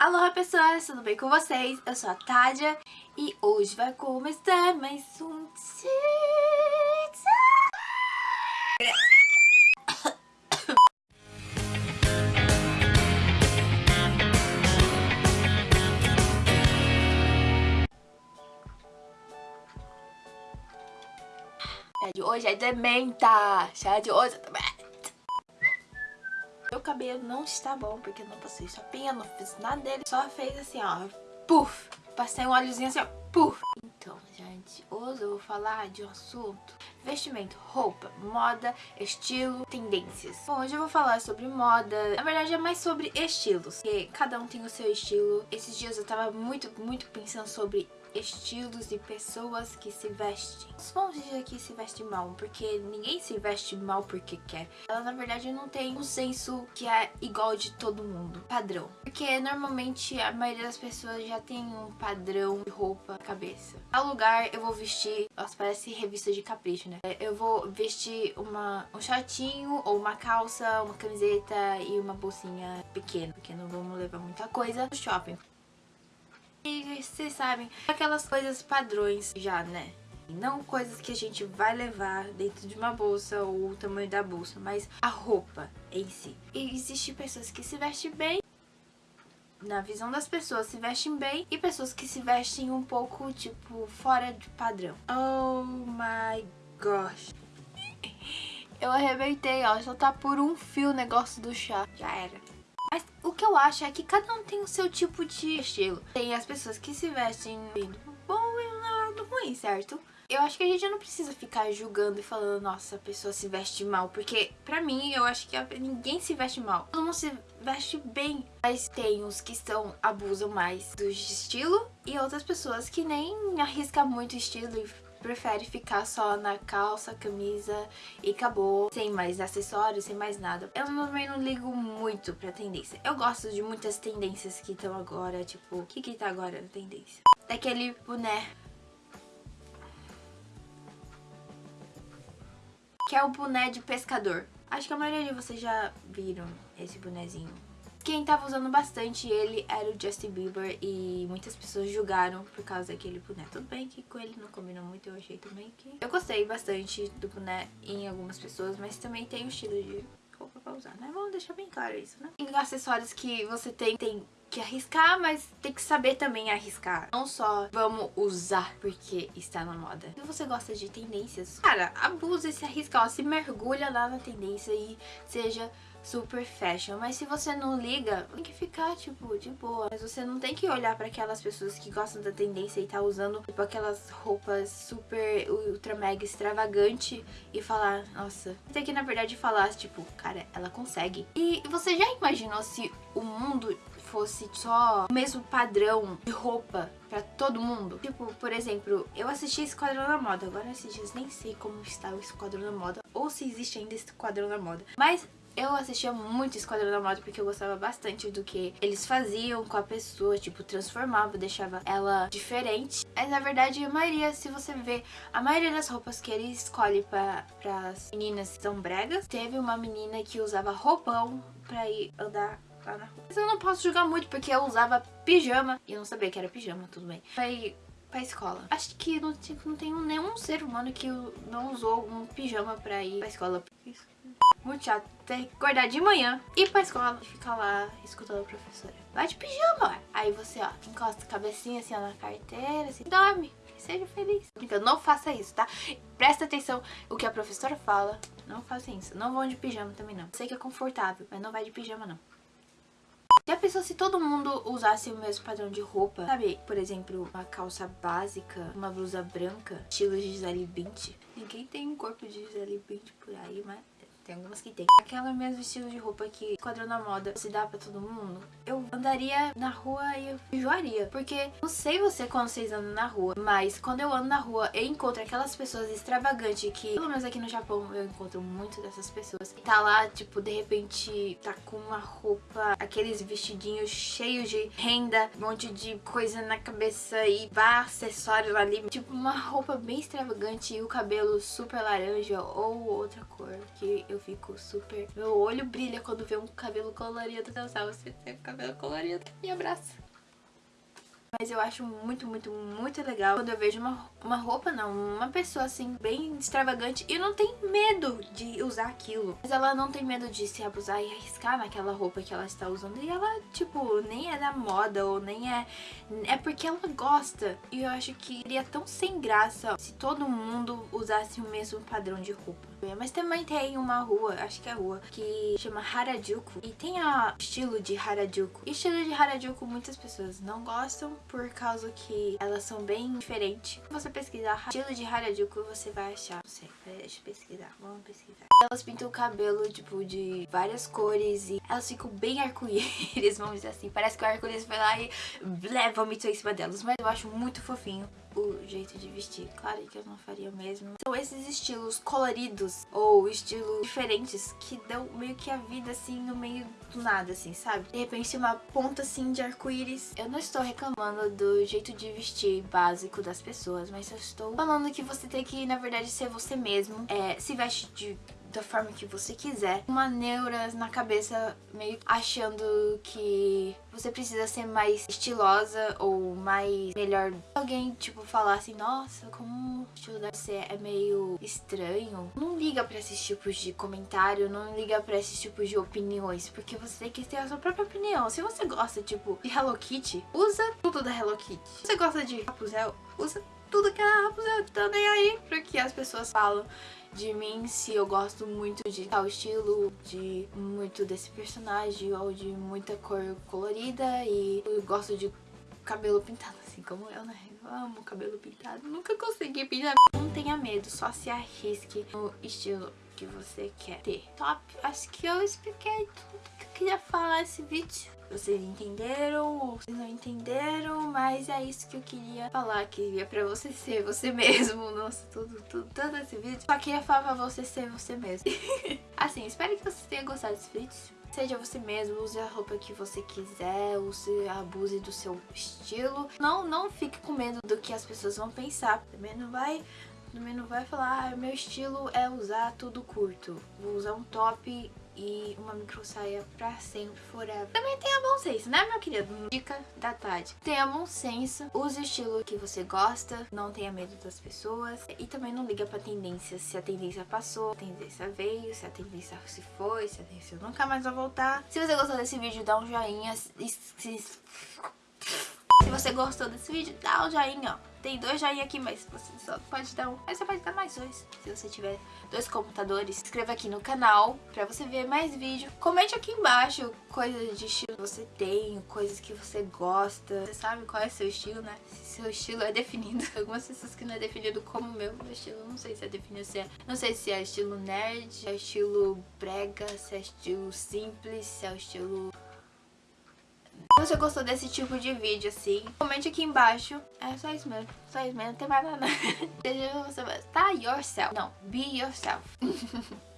Alô pessoas, tudo bem com vocês? Eu sou a Tádia e hoje vai começar mais um Chá de hoje é de menta, chá de hoje menta. Meu cabelo não está bom, porque eu não passei chapinha, não fiz nada dele. Só fez assim, ó, puf. Passei um óleozinho assim, ó, puf. Então, gente, hoje eu vou falar de um assunto vestimento, roupa, moda, estilo, tendências. Bom, hoje eu vou falar sobre moda, na verdade é mais sobre estilos, porque cada um tem o seu estilo. Esses dias eu tava muito, muito pensando sobre estilos e pessoas que se vestem. Vamos dizer que se veste mal, porque ninguém se veste mal porque quer. Ela, na verdade, não tem um senso que é igual de todo mundo, padrão. Porque, normalmente, a maioria das pessoas já tem um padrão de roupa na cabeça. A lugar, eu vou vestir... Nossa, parece revista de capricho, né? Eu vou vestir uma, um shortinho ou uma calça, uma camiseta e uma bolsinha pequena, porque não vamos levar muita coisa no shopping. E vocês sabem, aquelas coisas padrões já, né? Não coisas que a gente vai levar dentro de uma bolsa ou o tamanho da bolsa, mas a roupa em si. E existem pessoas que se vestem bem, na visão das pessoas se vestem bem, e pessoas que se vestem um pouco, tipo, fora de padrão. Oh my gosh. Eu arrebentei, ó, só tá por um fio o negócio do chá. Já era. Mas o que eu acho é que cada um tem o seu tipo de estilo. Tem as pessoas que se vestem bom e um lado ruim, certo? Eu acho que a gente não precisa ficar julgando e falando, nossa, a pessoa se veste mal. Porque, pra mim, eu acho que ninguém se veste mal. Todo mundo se veste bem. Mas tem os que estão, abusam mais do estilo. E outras pessoas que nem arriscam muito estilo e prefere ficar só na calça, camisa e acabou, sem mais acessórios, sem mais nada. Eu também não ligo muito pra tendência. Eu gosto de muitas tendências que estão agora, tipo, o que que tá agora na tendência? Daquele boné que é o boné de pescador. Acho que a maioria de vocês já viram esse bonezinho. Quem tava usando bastante ele era o Justin Bieber e muitas pessoas julgaram por causa daquele boné. Tudo bem que com ele não combinou muito, eu achei também que... Eu gostei bastante do boné em algumas pessoas, mas também tem o estilo de roupa pra usar, né? Vamos deixar bem claro isso, né? Acessórios que você tem, tem que arriscar, mas tem que saber também arriscar. Não só vamos usar porque está na moda. Se você gosta de tendências, cara, abusa e se arrisca, ó, se mergulha lá na tendência e seja super fashion. Mas se você não liga, tem que ficar, tipo, de boa. Mas você não tem que olhar pra aquelas pessoas que gostam da tendência e tá usando, tipo, aquelas roupas super ultra mega extravagante e falar, nossa. Tem que, na verdade, falar, tipo, cara, ela consegue. E você já imaginou se o mundo fosse só o mesmo padrão de roupa pra todo mundo. Tipo, por exemplo, eu assisti Esquadrão na Moda, agora esses dias nem sei como está o Esquadrão na Moda, ou se existe ainda Esquadrão na Moda. Mas eu assistia muito Esquadrão da Moda porque eu gostava bastante do que eles faziam com a pessoa, tipo, transformava, deixava ela diferente. Mas na verdade, a maioria, se você ver, a maioria das roupas que ele escolhe para as meninas são bregas. Teve uma menina que usava roupão pra ir andar na rua. Mas eu não posso julgar muito porque eu usava pijama e eu não sabia que era pijama, tudo bem. Ir pra escola. Acho que não, não tem nenhum ser humano que não usou um pijama pra ir pra escola. Muito chato ter que acordar de manhã, ir pra escola e ficar lá escutando a professora. Vai de pijama, Aí você, ó, encosta a cabecinha assim ó, na carteira, assim, dorme. Seja feliz. Então não faça isso, tá? Presta atenção o que a professora fala. Não faça isso. Não vão de pijama também não. Sei que é confortável, mas não vai de pijama não. Já pensou se todo mundo usasse o mesmo padrão de roupa? Sabe, por exemplo, uma calça básica, uma blusa branca, estilo Gisele Bündchen? Ninguém tem um corpo de Gisele Bündchen por aí, mas tem algumas que tem. Aquela mesmo estilo de roupa que quadrão na moda se dá pra todo mundo. Eu andaria na rua e eu enjoaria. Porque não sei você quando vocês andam na rua, mas quando eu ando na rua eu encontro aquelas pessoas extravagantes que, pelo menos aqui no Japão, eu encontro muito dessas pessoas. E tá lá, tipo, de repente tá com uma roupa, aqueles vestidinhos cheios de renda, um monte de coisa na cabeça e vá acessórios ali. Tipo, uma roupa bem extravagante e o cabelo super laranja ou outra cor que eu fico super... Meu olho brilha quando vê um cabelo colorido. Sabe, você tem cabelo colorido, me abraça. Mas eu acho muito, muito, muito legal quando eu vejo uma, uma roupa, não, uma pessoa assim, bem extravagante e não tem medo de usar aquilo. Mas ela não tem medo de se abusar e arriscar naquela roupa que ela está usando. E ela, tipo, nem é da moda ou nem é... É porque ela gosta. E eu acho que seria tão sem graça se todo mundo usasse o mesmo padrão de roupa. Mas também tem uma rua, acho que é a rua, que chama Harajuku. E tem o estilo de Harajuku. E estilo de Harajuku muitas pessoas não gostam por causa que elas são bem diferentes. Se você pesquisar estilo de Harajuku, você vai achar. Não sei, deixa eu pesquisar, vamos pesquisar. Elas pintam o cabelo, tipo, de várias cores e elas ficam bem arco-íris, vamos dizer assim. Parece que o arco-íris foi lá e blé, vomitou em cima delas. Mas eu acho muito fofinho o jeito de vestir. Claro que eu não faria mesmo. São esses estilos coloridos ou estilos diferentes que dão meio que a vida assim no meio do nada, assim, sabe? De repente uma ponta assim de arco-íris. Eu não estou reclamando do jeito de vestir básico das pessoas, mas eu estou falando que você tem que, na verdade, ser você mesmo. É, se veste de da forma que você quiser. Uma neura na cabeça meio achando que você precisa ser mais estilosa ou mais melhor. Alguém, tipo, falar assim, nossa, como o estilo da você é meio estranho. Não liga pra esses tipos de comentário, não liga pra esses tipos de opiniões, porque você tem que ter a sua própria opinião. Se você gosta, tipo, de Hello Kitty, usa tudo da Hello Kitty. Se você gosta de Rapunzel, usa tudo que a Rapunzel tá nem aí porque as pessoas falam de mim se eu gosto muito de tal estilo, de muito desse personagem ou de muita cor colorida e eu gosto de cabelo pintado assim como eu, né? Eu amo cabelo pintado, nunca consegui pintar. Não tenha medo, só se arrisque no estilo que você quer ter. Top, acho que eu expliquei tudo que eu queria falar nesse vídeo vocês entenderam ou vocês não entenderam, mas é isso que eu queria falar, que é pra você ser você mesmo. Nossa, tudo, tudo, todo esse vídeo. Só queria falar pra você ser você mesmo. assim, espero que você tenha gostado desse vídeo. Seja você mesmo, use a roupa que você quiser, use, abuse do seu estilo. Não, não fique com medo do que as pessoas vão pensar. Também não vai também não vai falar, ah, meu estilo é usar tudo curto. Vou usar um top e uma micro saia pra sempre, forever. Também tenha bom senso, né, meu querido? Dica da tarde. Tenha bom senso, use o estilo que você gosta, não tenha medo das pessoas e também não liga pra tendência. Se a tendência passou, a tendência veio, se a tendência se foi, se a tendência nunca mais vai voltar. Se você gostou desse vídeo, dá um joinha. Se você gostou desse vídeo, dá um joinha, ó. Tem dois joinha aqui, mas você só pode dar um. Mas você pode dar mais dois, se você tiver dois computadores. Se inscreva aqui no canal pra você ver mais vídeo. Comente aqui embaixo coisas de estilo que você tem, coisas que você gosta. Você sabe qual é seu estilo, né? Se seu estilo é definido. Algumas pessoas que não é definido como o meu, meu estilo não sei se é definido. Se é, não sei se é estilo nerd, se é estilo brega, se é estilo simples, se é o estilo se você gostou desse tipo de vídeo, assim, comente aqui embaixo. É só isso mesmo, só isso mesmo, não tem mais nada. Seja você, tá yourself. Não, be yourself.